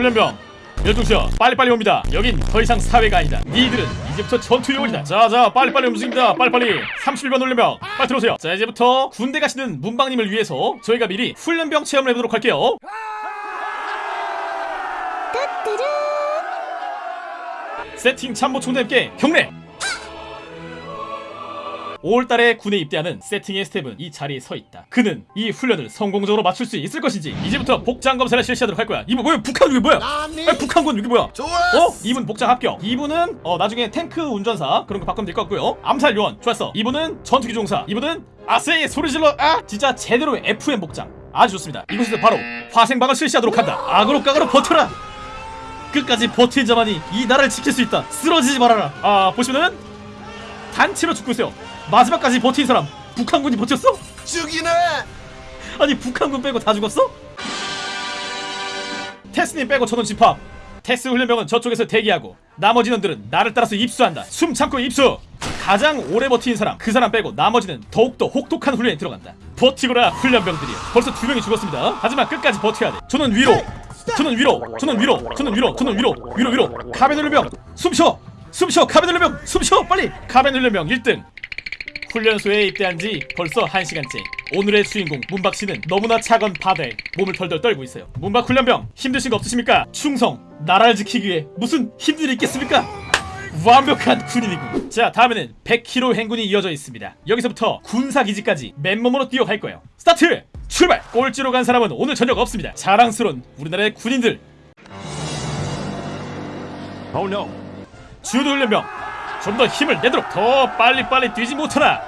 훈련병 12시야 빨리빨리 옵니다. 여긴 더 이상 사회가 아니다. 니들은 이제부터 전투 요원이다. 자자 빨리빨리 움직입니다. 빨리빨리. 31번 훈련병 빨리 들어오세요. 자 이제부터 군대 가시는 문방님을 위해서 저희가 미리 훈련병 체험을 해보도록 할게요. 세팅 참모 총장님께 경례 5월달에 군에 입대하는 세팅의 스텝은 이 자리에 서 있다. 그는 이 훈련을 성공적으로 맞출 수 있을 것인지 이제부터 복장 검사를 실시하도록 할 거야. 이분 뭐야? 북한 이게 뭐야? 아니, 북한군 이게 뭐야? 좋아 어? 이분 복장 합격. 이분은 어 나중에 탱크 운전사 그런 거 바꾸면 될 것 같고요. 암살 요원 좋았어. 이분은 전투기 종사. 이분은 아세이 소리 질러. 아 진짜 제대로 FM 복장. 아주 좋습니다. 이곳에서 바로 화생방을 실시하도록 한다. 악으로 깍으로 버텨라. 끝까지 버틴 자만이 이 나라를 지킬 수 있다. 쓰러지지 말아라. 아 보시면은 단체로 죽고 있어요. 마지막까지 버틴 사람 북한군이 버텼어? 죽이네! 아니 북한군 빼고 다 죽었어? 테스님 빼고 저는 집합. 테스 훈련병은 저쪽에서 대기하고 나머지 놈들은 나를 따라서 입수한다. 숨 참고 입수! 가장 오래 버틴 사람 그 사람 빼고 나머지는 더욱더 혹독한 훈련에 들어간다. 버티거라 훈련병들이여 벌써 두 명이 죽었습니다. 하지만 끝까지 버텨야 돼. 저는 위로! 저는 위로! 저는 위로! 저는 위로! 저는 위로! 위로 위로! 훈련병! 숨쉬어! 숨쉬어! 카벤 훈련병! 숨쉬어! 빨리! 카벤 훈련병 1등 훈련소에 입대한 지 벌써 1시간째 오늘의 주인공 문박씨는 너무나 차가운 바다에 몸을 덜덜 떨고 있어요 문박 훈련병 힘드신 거 없으십니까? 충성 나라를 지키기 위해 무슨 힘들이 있겠습니까? 완벽한 군인이군 자 다음에는 100km 행군이 이어져 있습니다 여기서부터 군사기지까지 맨몸으로 뛰어갈 거예요 스타트! 출발! 꼴찌로 간 사람은 오늘 저녁 없습니다 자랑스러운 우리나라의 군인들 Oh no. 주도 훈련병 좀 더 힘을 내도록 더 빨리빨리 뛰지 못하나?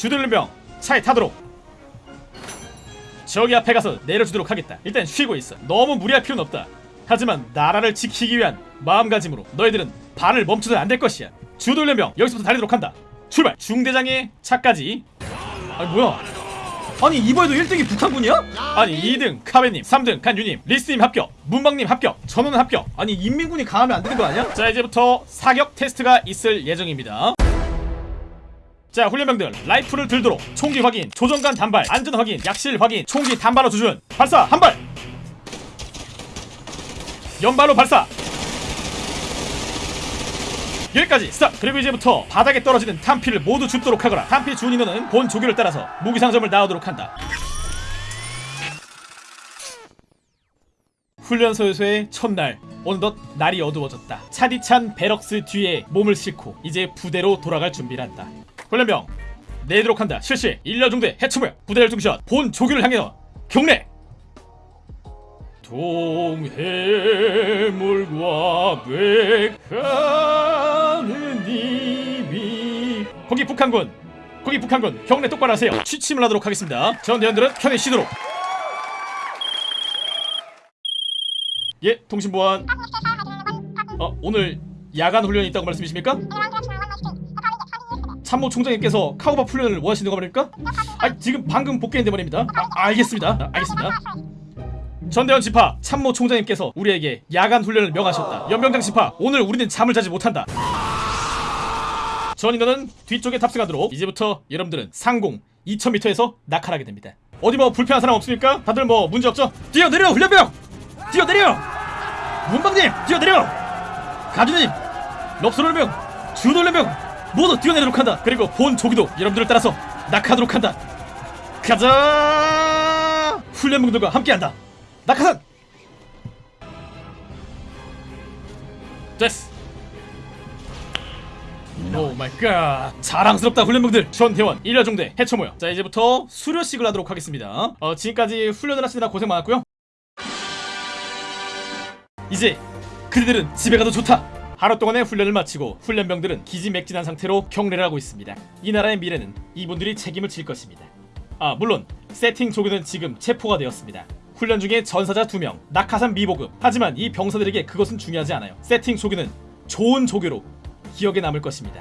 훈련병 차에 타도록. 저기 앞에 가서 내려주도록 하겠다. 일단 쉬고 있어. 너무 무리할 필요는 없다. 하지만 나라를 지키기 위한 마음가짐으로 너희들은 발을 멈춰도 안될 것이야. 주도 훈련병 여기서부터 달리도록 한다. 출발! 중대장의 차까지. 아니 뭐야 아니 이번에도 1등이 북한군이야? 아니 2등 카베님 3등 간유님 리스님 합격 문방님 합격 전원 합격 아니 인민군이 강하면 안 되는 거 아니야? 자 이제부터 사격 테스트가 있을 예정입니다 자 훈련병들 라이플을 들도록 총기 확인 조정간 단발 안전 확인 약실 확인 총기 단발로 조준 발사 한발 연발로 발사 여기까지 stop. 그리고 이제부터 바닥에 떨어지는 탄피를 모두 줍도록 하거라. 탄피 주운 인원은 본 조교를 따라서 무기상점을 나오도록 한다. 훈련소에서의 첫날 어느덧 날이 어두워졌다. 차디찬 barracks 뒤에 몸을 싣고 이제 부대로 돌아갈 준비를 한다. 훈련병 내도록 한다. 실시. 일렬중대 해처모야 부대 열중샷 본 조교를 향해서 경례 동해물과 백하는 님이 거기 북한군 거기 북한군 경례 똑바로 하세요. 취침을 하도록 하겠습니다. 전 대원들은 편히 쉬도록. 예 통신보안. 어 오늘 야간 훈련이 있다고 말씀이십니까? 참모 총장님께서 카우바 훈련을 원하시는 거 말입니까? 아 지금 방금 복귀했는데 말입니다. 아, 알겠습니다. 아, 알겠습니다 전대원 지파 참모 총장님께서 우리에게 야간 훈련을 명하셨다. 연병장 지파 오늘 우리는 잠을 자지 못한다. 전 인원은 뒤쪽에 탑승하도록 이제부터 여러분들은 상공 2000m에서 낙하하게 됩니다. 어디 뭐 불편한 사람 없습니까? 다들 뭐 문제 없죠? 뛰어내려 훈련병! 뛰어내려! 문방님 뛰어내려! 가주님 럽스롤병 주돌련병 모두 뛰어내도록 한다. 그리고 본 조기도 여러분들을 따라서 낙하하도록 한다. 가자! 훈련병들과 함께한다. 낙하산! 됐어. 오 마이 갓. 자랑스럽다 훈련병들! 전대원 일야중대 해처모여. 자 이제부터 수료식을 하도록 하겠습니다. 어 지금까지 훈련을 하시느라 고생 많았고요. 이제 그들은 집에 가도 좋다! 하루 동안의 훈련을 마치고 훈련병들은 기지맥진한 상태로 경례를 하고 있습니다. 이 나라의 미래는 이분들이 책임을 질 것입니다. 아 물론 세팅 조교는 지금 체포가 되었습니다 훈련 중에 전사자 2명, 낙하산 미보급. 하지만 이 병사들에게 그것은 중요하지 않아요. 세팅 조교는 좋은 조교로 기억에 남을 것입니다.